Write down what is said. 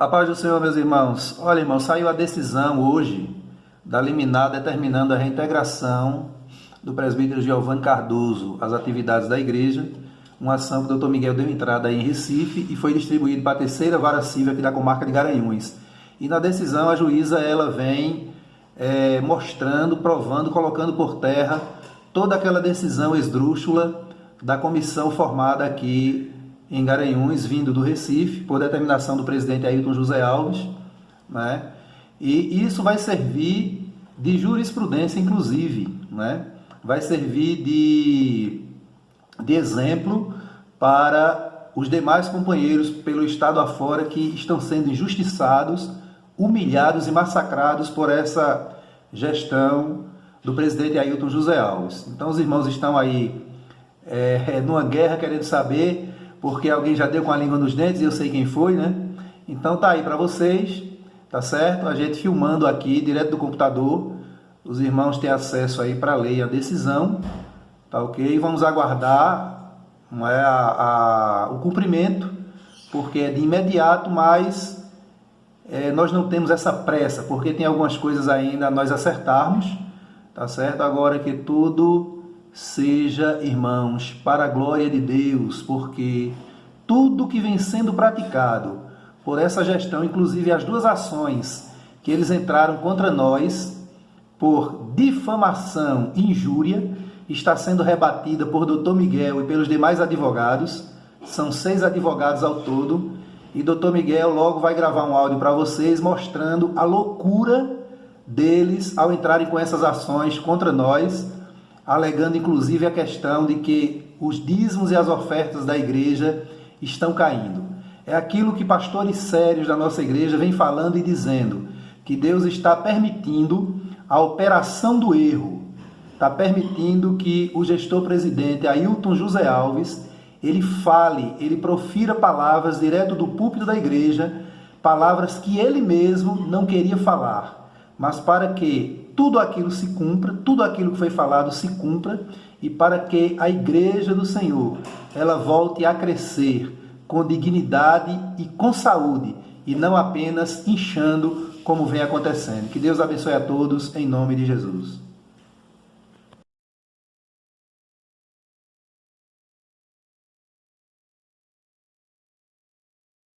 A paz do Senhor, meus irmãos. Olha, irmão, saiu a decisão hoje da liminar determinando a reintegração do presbítero Giovanni Cardoso às atividades da igreja, uma ação que o doutor Miguel deu entrada em Recife e foi distribuído para a terceira vara civil aqui da comarca de Garanhuns. E na decisão a juíza ela vem é, mostrando, provando, colocando por terra toda aquela decisão esdrúxula da comissão formada aqui em Garanhuns, vindo do Recife, por determinação do presidente Ailton José Alves, né? E isso vai servir de jurisprudência, inclusive, né? Vai servir de, de exemplo para os demais companheiros pelo estado afora que estão sendo injustiçados, humilhados e massacrados por essa gestão do presidente Ailton José Alves. Então os irmãos estão aí é, numa guerra querendo saber porque alguém já deu com a língua nos dentes e eu sei quem foi, né? Então tá aí para vocês, tá certo? A gente filmando aqui direto do computador, os irmãos têm acesso aí para ler a decisão, tá ok? Vamos aguardar é, a, a, o cumprimento, porque é de imediato, mas é, nós não temos essa pressa, porque tem algumas coisas ainda a nós acertarmos, tá certo? Agora que tudo seja, irmãos, para a glória de Deus, porque tudo que vem sendo praticado por essa gestão, inclusive as duas ações que eles entraram contra nós por difamação e injúria, está sendo rebatida por Dr. Miguel e pelos demais advogados. São seis advogados ao todo. E Dr. Miguel logo vai gravar um áudio para vocês mostrando a loucura deles ao entrarem com essas ações contra nós alegando inclusive a questão de que os dízimos e as ofertas da igreja estão caindo. É aquilo que pastores sérios da nossa igreja vêm falando e dizendo, que Deus está permitindo a operação do erro, está permitindo que o gestor presidente Ailton José Alves, ele fale, ele profira palavras direto do púlpito da igreja, palavras que ele mesmo não queria falar, mas para que tudo aquilo se cumpra, tudo aquilo que foi falado se cumpra e para que a igreja do Senhor ela volte a crescer com dignidade e com saúde e não apenas inchando como vem acontecendo. Que Deus abençoe a todos em nome de Jesus.